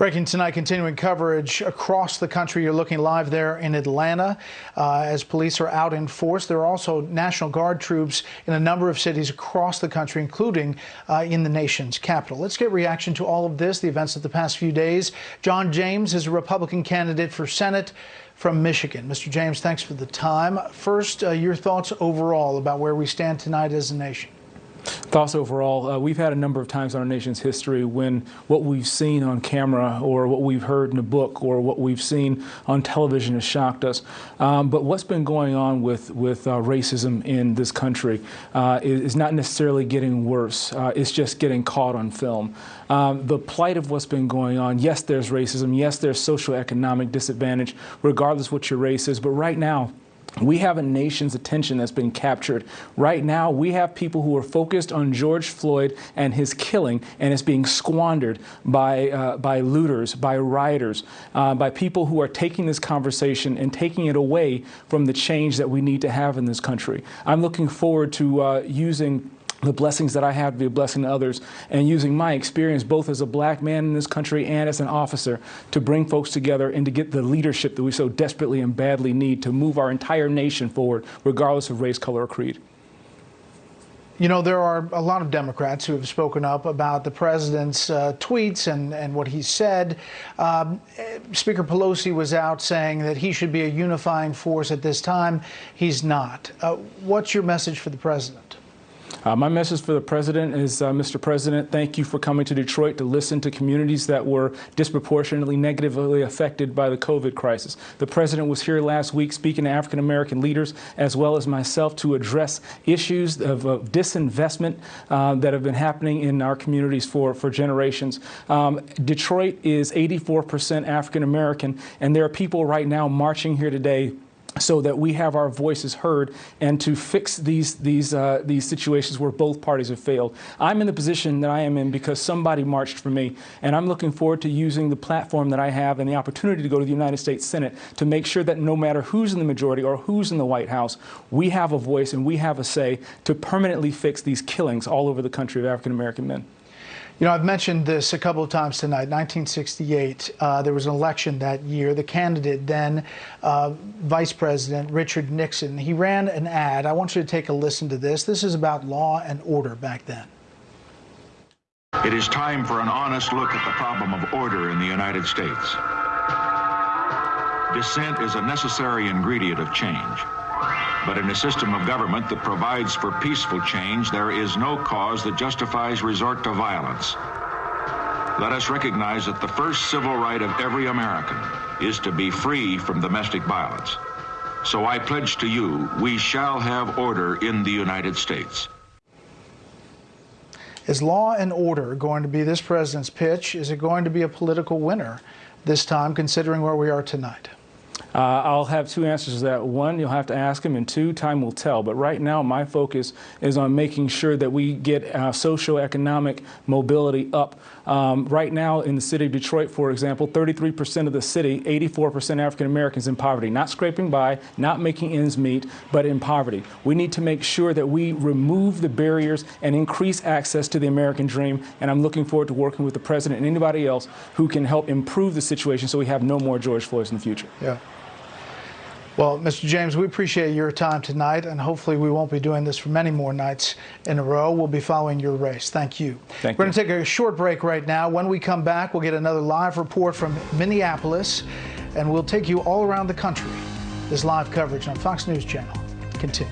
Breaking tonight, continuing coverage across the country. You're looking live there in Atlanta uh, as police are out in force. There are also National Guard troops in a number of cities across the country, including uh, in the nation's capital. Let's get reaction to all of this, the events of the past few days. John James is a Republican candidate for Senate from Michigan. Mr. James, thanks for the time. First, uh, your thoughts overall about where we stand tonight as a nation. Thoughts overall, uh, we've had a number of times in our nation's history when what we've seen on camera or what we've heard in a book or what we've seen on television has shocked us. Um, but what's been going on with, with uh, racism in this country uh, is, not necessarily getting worse. Uh, it's just getting caught on film. Um, the plight of what's been going on, yes, there's racism. Yes, there's socioeconomic disadvantage, regardless what your race is. But right now, we have a nation's attention that's been captured. Right now, we have people who are focused on George Floyd and his killing, and it's being squandered by, uh, by looters, by rioters, uh, by people who are taking this conversation and taking it away from the change that we need to have in this country. I'm looking forward to uh, using the blessings that I have to be a blessing to others, and using my experience both as a black man in this country and as an officer to bring folks together and to get the leadership that we so desperately and badly need to move our entire nation forward, regardless of race, color, or creed. You know, there are a lot of Democrats who have spoken up about the president's uh, tweets and, and what he said. Um, Speaker Pelosi was out saying that he should be a unifying force at this time. He's not. Uh, what's your message for the president? Uh, my message for the president is, uh, Mr. President, thank you for coming to Detroit to listen to communities that were disproportionately negatively affected by the COVID crisis. The president was here last week speaking to African American leaders as well as myself to address issues of, of disinvestment uh, that have been happening in our communities for, for generations. Um, Detroit is 84% African American, and there are people right now marching here today so that we have our voices heard and to fix these these uh, these situations where both parties have failed. I'm in the position that I am in because somebody marched for me, and I'm looking forward to using the platform that I have and the opportunity to go to the United States Senate to make sure that no matter who's in the majority or who's in the White House, we have a voice and we have a say to permanently fix these killings all over the country of African American men. You know, I've mentioned this a couple of times tonight. 1968, uh, there was an election that year. The candidate then, uh, Vice President Richard Nixon, he ran an ad. I want you to take a listen to this. This is about law and order back then. It is time for an honest look at the problem of order in the United States. Dissent is a necessary ingredient of change. But in a system of government that provides for peaceful change, there is no cause that justifies resort to violence. Let us recognize that the first civil right of every American is to be free from domestic violence. So I pledge to you, we shall have order in the United States. Is law and order going to be this president's pitch? Is it going to be a political winner this time, considering where we are tonight? Uh, I'll have two answers to that. One, you'll have to ask him, and two, time will tell. But right now, my focus is on making sure that we get uh, socioeconomic mobility up. Um, right now, in the city of Detroit, for example, 33% of the city, 84% African Americans in poverty, not scraping by, not making ends meet, but in poverty. We need to make sure that we remove the barriers and increase access to the American dream. And I'm looking forward to working with the president and anybody else who can help improve the situation so we have no more George Floyds in the future. Yeah. Well, Mr. James, we appreciate your time tonight, and hopefully we won't be doing this for many more nights in a row. We'll be following your race. Thank you. Thank We're going to take a short break right now. When we come back, we'll get another live report from Minneapolis, and we'll take you all around the country. This live coverage on Fox News Channel. Continue.